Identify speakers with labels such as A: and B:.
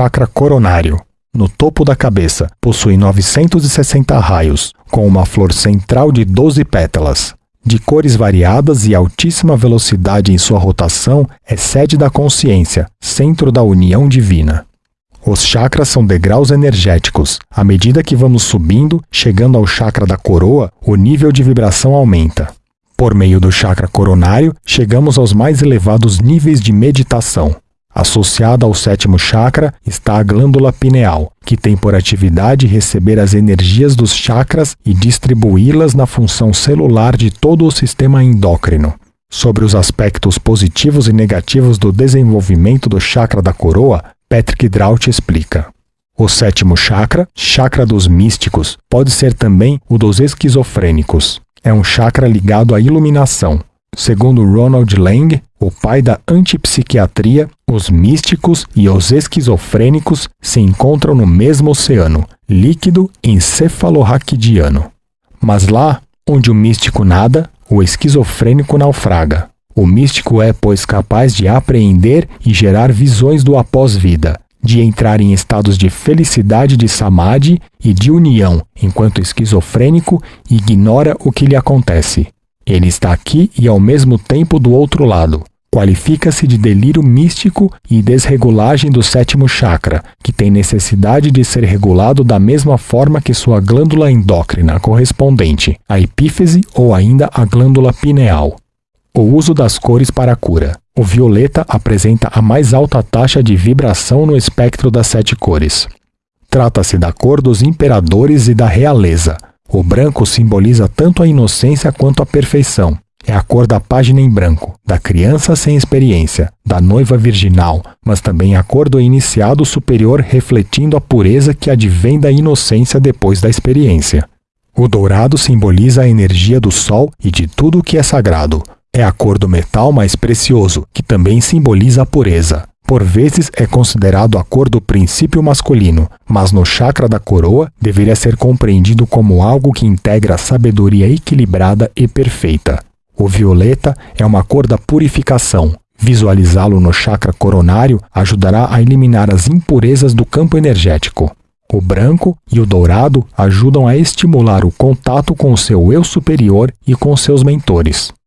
A: chakra coronário. No topo da cabeça, possui 960 raios, com uma flor central de 12 pétalas. De cores variadas e altíssima velocidade em sua rotação, é sede da consciência, centro da união divina. Os chakras são degraus energéticos. À medida que vamos subindo, chegando ao chakra da coroa, o nível de vibração aumenta. Por meio do chakra coronário, chegamos aos mais elevados níveis de meditação. Associada ao sétimo chakra está a glândula pineal, que tem por atividade receber as energias dos chakras e distribuí-las na função celular de todo o sistema endócrino. Sobre os aspectos positivos e negativos do desenvolvimento do chakra da coroa, Patrick Draut explica. O sétimo chakra, chakra dos místicos, pode ser também o dos esquizofrênicos. É um chakra ligado à iluminação, Segundo Ronald Lang, o pai da antipsiquiatria, os místicos e os esquizofrênicos se encontram no mesmo oceano, líquido encefalorraquidiano. Mas lá onde o místico nada, o esquizofrênico naufraga. O místico é, pois, capaz de apreender e gerar visões do após-vida, de entrar em estados de felicidade de samadhi e de união, enquanto o esquizofrênico ignora o que lhe acontece. Ele está aqui e ao mesmo tempo do outro lado. Qualifica-se de delírio místico e desregulagem do sétimo chakra, que tem necessidade de ser regulado da mesma forma que sua glândula endócrina correspondente, a epífise ou ainda a glândula pineal. O uso das cores para a cura. O violeta apresenta a mais alta taxa de vibração no espectro das sete cores. Trata-se da cor dos imperadores e da realeza, o branco simboliza tanto a inocência quanto a perfeição. É a cor da página em branco, da criança sem experiência, da noiva virginal, mas também a cor do iniciado superior refletindo a pureza que advém da inocência depois da experiência. O dourado simboliza a energia do sol e de tudo o que é sagrado. É a cor do metal mais precioso, que também simboliza a pureza. Por vezes é considerado a cor do princípio masculino, mas no chakra da coroa deveria ser compreendido como algo que integra a sabedoria equilibrada e perfeita. O violeta é uma cor da purificação. Visualizá-lo no chakra coronário ajudará a eliminar as impurezas do campo energético. O branco e o dourado ajudam a estimular o contato com o seu eu superior e com seus mentores.